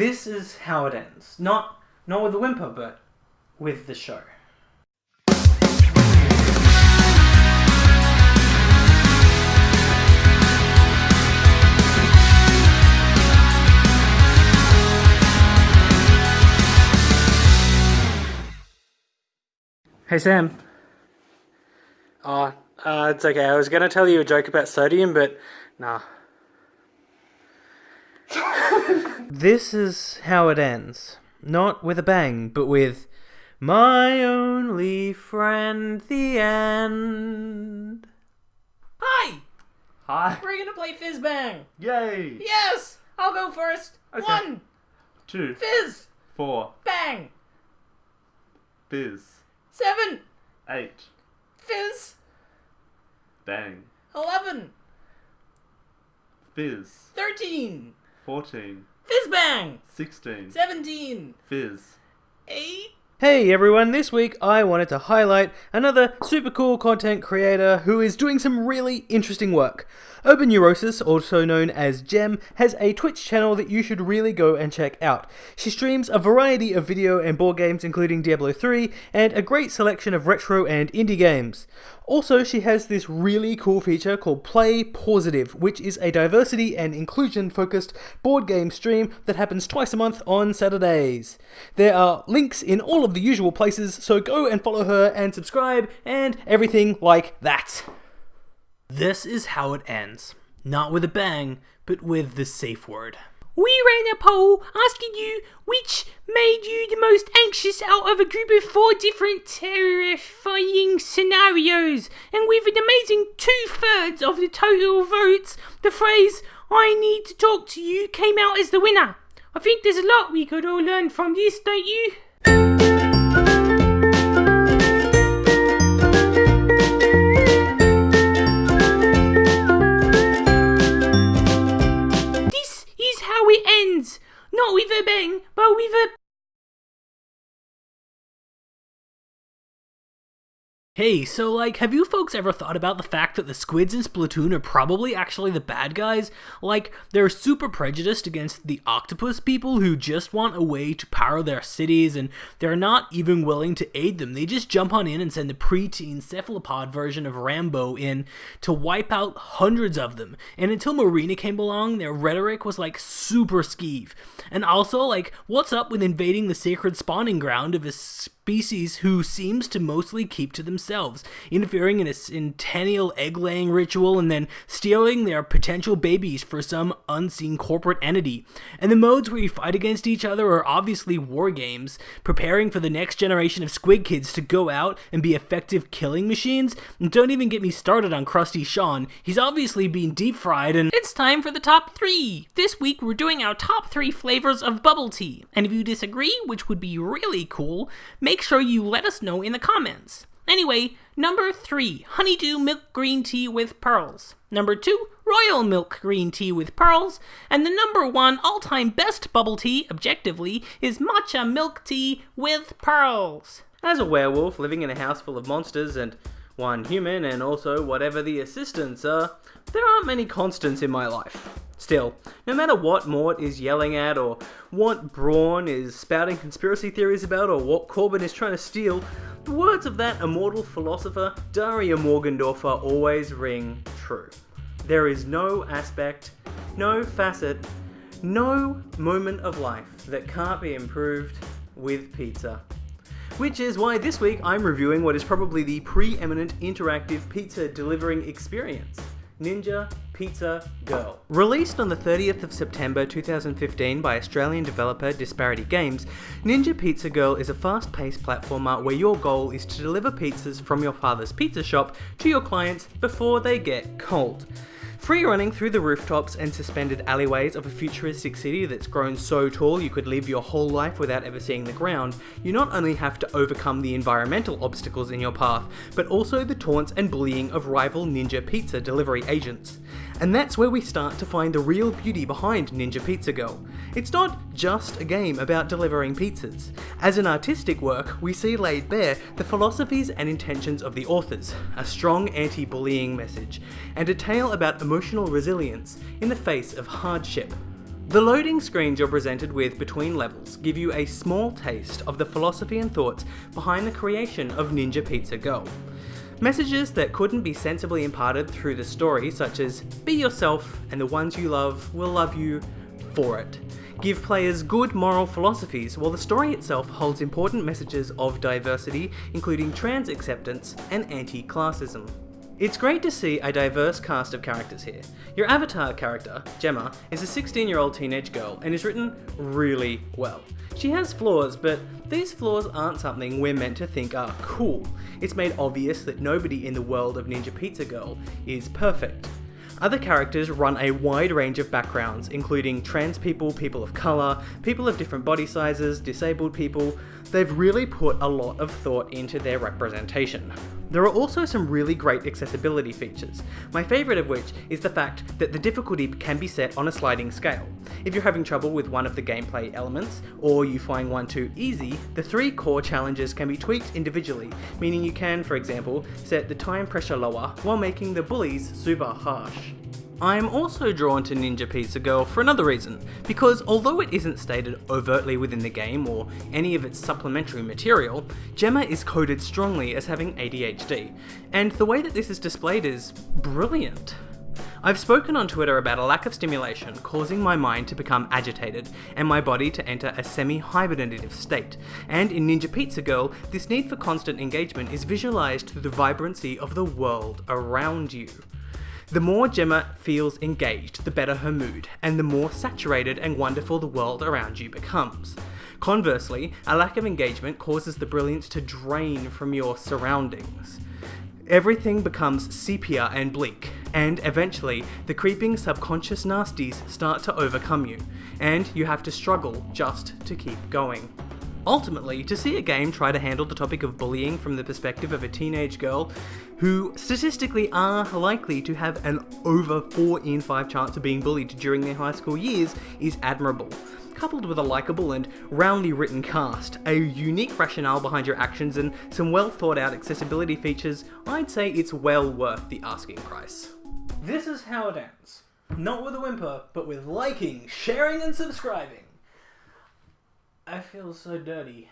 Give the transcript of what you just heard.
This is how it ends. Not not with a whimper, but with the show. Hey Sam. Oh, uh, it's okay. I was gonna tell you a joke about sodium, but nah. This is how it ends. Not with a bang, but with my only friend, the end. Hi! Hi. We're gonna play Fizz Bang! Yay. Yes! I'll go first! Okay. One! Two. Fizz! Four. Bang! Fizz. Seven! Eight. Fizz! Bang. Eleven! Fizz. Thirteen! Fourteen. Fizz Bang! Sixteen. Seventeen! Fizz. Eight! Hey everyone, this week I wanted to highlight another super cool content creator who is doing some really interesting work. Urban Neurosis, also known as Gem, has a Twitch channel that you should really go and check out. She streams a variety of video and board games including Diablo 3 and a great selection of retro and indie games. Also, she has this really cool feature called Play Positive, which is a diversity and inclusion focused board game stream that happens twice a month on Saturdays. There are links in all of the usual places, so go and follow her and subscribe and everything like that. This is how it ends. Not with a bang, but with the safe word. We ran a poll asking you which made you the most anxious out of a group of four different terrifying scenarios, and with an amazing two thirds of the total votes, the phrase I need to talk to you came out as the winner. I think there's a lot we could all learn from this, don't you? Hey, so like, have you folks ever thought about the fact that the squids in Splatoon are probably actually the bad guys? Like, they're super prejudiced against the octopus people who just want a way to power their cities and they're not even willing to aid them. They just jump on in and send the preteen cephalopod version of Rambo in to wipe out hundreds of them. And until Marina came along, their rhetoric was like super skeeve. And also, like, what's up with invading the sacred spawning ground of a species who seems to mostly keep to themselves, interfering in a centennial egg laying ritual and then stealing their potential babies for some unseen corporate entity. And the modes where you fight against each other are obviously war games, preparing for the next generation of squid kids to go out and be effective killing machines. And don't even get me started on Crusty Sean, he's obviously being deep fried and It's time for the top three. This week we're doing our top three flavors of bubble tea. And if you disagree, which would be really cool, make sure you let us know in the comments. Anyway, number three, honeydew milk green tea with pearls. Number two, royal milk green tea with pearls. And the number one all time best bubble tea, objectively, is matcha milk tea with pearls. As a werewolf living in a house full of monsters and one human and also whatever the assistants are, there aren't many constants in my life. Still, no matter what Mort is yelling at, or what Braun is spouting conspiracy theories about, or what Corbin is trying to steal, the words of that immortal philosopher, Daria Morgendorffer, always ring true. There is no aspect, no facet, no moment of life that can't be improved with pizza. Which is why this week I'm reviewing what is probably the preeminent interactive pizza delivering experience Ninja Pizza Girl. Released on the 30th of September 2015 by Australian developer Disparity Games, Ninja Pizza Girl is a fast paced platformer where your goal is to deliver pizzas from your father's pizza shop to your clients before they get cold. Free running through the rooftops and suspended alleyways of a futuristic city that's grown so tall you could live your whole life without ever seeing the ground, you not only have to overcome the environmental obstacles in your path, but also the taunts and bullying of rival Ninja Pizza delivery agents. And that's where we start to find the real beauty behind Ninja Pizza Girl. It's not just a game about delivering pizzas. As an artistic work, we see laid bare the philosophies and intentions of the authors, a strong anti bullying message, and a tale about emotional resilience in the face of hardship. The loading screens you're presented with between levels give you a small taste of the philosophy and thoughts behind the creation of Ninja Pizza Girl. Messages that couldn't be sensibly imparted through the story, such as be yourself and the ones you love will love you for it, give players good moral philosophies, while the story itself holds important messages of diversity, including trans acceptance and anti classism. It's great to see a diverse cast of characters here. Your avatar character, Gemma, is a 16 year old teenage girl and is written really well. She has flaws, but these flaws aren't something we're meant to think are cool. It's made obvious that nobody in the world of Ninja Pizza Girl is perfect. Other characters run a wide range of backgrounds, including trans people, people of colour, people of different body sizes, disabled people. They've really put a lot of thought into their representation. There are also some really great accessibility features, my favourite of which is the fact that the difficulty can be set on a sliding scale. If you're having trouble with one of the gameplay elements, or you find one too easy, the three core challenges can be tweaked individually, meaning you can, for example, set the time pressure lower while making the bullies super harsh. I am also drawn to Ninja Pizza Girl for another reason, because although it isn't stated overtly within the game or any of its supplementary material, Gemma is coded strongly as having ADHD, and the way that this is displayed is brilliant. I've spoken on Twitter about a lack of stimulation causing my mind to become agitated and my body to enter a semi hibernative state. And in Ninja Pizza Girl, this need for constant engagement is visualized through the vibrancy of the world around you. The more Gemma feels engaged, the better her mood, and the more saturated and wonderful the world around you becomes. Conversely, a lack of engagement causes the brilliance to drain from your surroundings. Everything becomes sepia and bleak, and eventually, the creeping subconscious nasties start to overcome you, and you have to struggle just to keep going. Ultimately, to see a game try to handle the topic of bullying from the perspective of a teenage girl who statistically are likely to have an over 4 in 5 chance of being bullied during their high school years is admirable. Coupled with a likeable and roundly written cast, a unique rationale behind your actions, and some well thought out accessibility features, I'd say it's well worth the asking price. This is how it ends. Not with a whimper, but with liking, sharing, and subscribing. I feel so dirty.